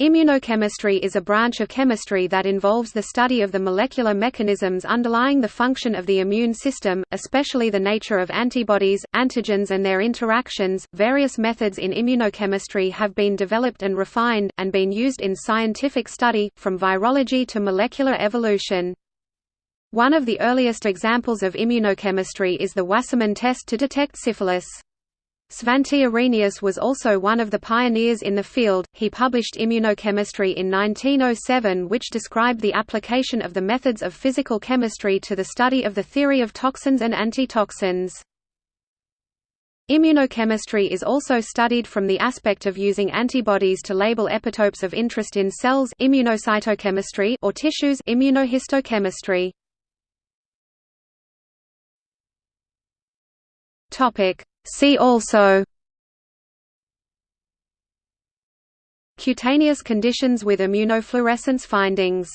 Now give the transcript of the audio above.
Immunochemistry is a branch of chemistry that involves the study of the molecular mechanisms underlying the function of the immune system, especially the nature of antibodies, antigens, and their interactions. Various methods in immunochemistry have been developed and refined, and been used in scientific study, from virology to molecular evolution. One of the earliest examples of immunochemistry is the Wassermann test to detect syphilis. Svante Arrhenius was also one of the pioneers in the field. He published Immunochemistry in 1907, which described the application of the methods of physical chemistry to the study of the theory of toxins and antitoxins. Immunochemistry is also studied from the aspect of using antibodies to label epitopes of interest in cells immunocytochemistry or tissues immunohistochemistry. Topic: See also Cutaneous conditions with immunofluorescence findings